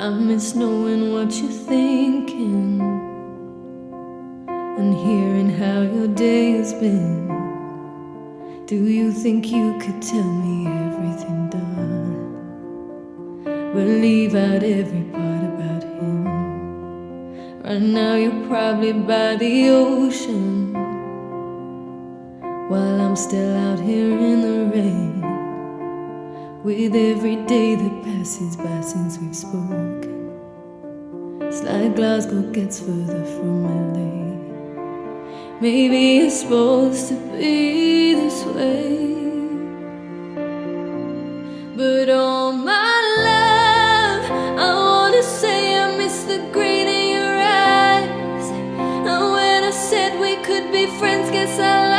I miss knowing what you're thinking and hearing how your day has been. Do you think you could tell me everything done? But leave out every part about him. Right now, you're probably by the ocean while I'm still out here in the rain. With every day that passes by since we've spoken, it's like Glasgow gets further from LA. Maybe it's supposed to be this way, but all my love, I wanna say I miss the green in your eyes. And when I said we could be friends, guess I lied.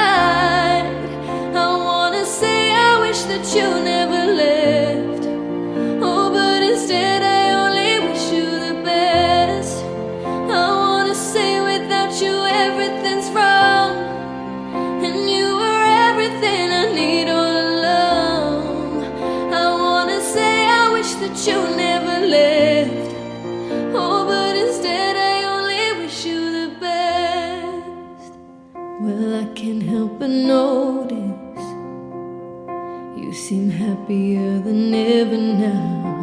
Well, I can't help but notice you seem happier than ever now.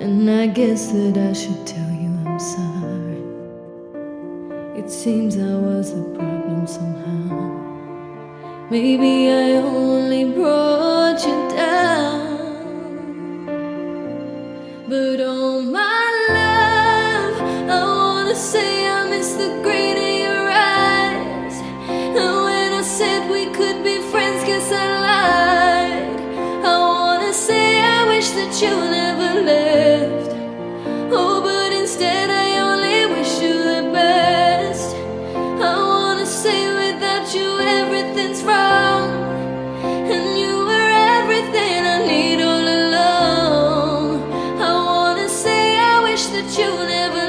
And I guess that I should tell you I'm sorry. It seems I was the problem somehow. Maybe I only brought you down. But oh my that you never left Oh, but instead I only wish you the best. I wanna say without you everything's wrong And you were everything I need all along. I wanna say I wish that you never